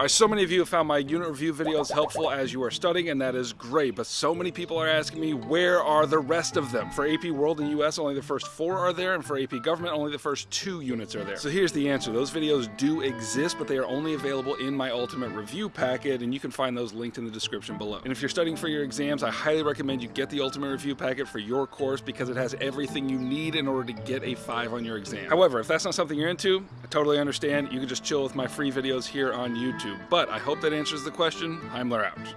Alright, so many of you have found my unit review videos helpful as you are studying, and that is great, but so many people are asking me, where are the rest of them? For AP World and US, only the first four are there, and for AP Government, only the first two units are there. So here's the answer. Those videos do exist, but they are only available in my Ultimate Review packet, and you can find those linked in the description below. And if you're studying for your exams, I highly recommend you get the Ultimate Review packet for your course because it has everything you need in order to get a 5 on your exam. However, if that's not something you're into, totally understand. You can just chill with my free videos here on YouTube. But I hope that answers the question. Heimler out.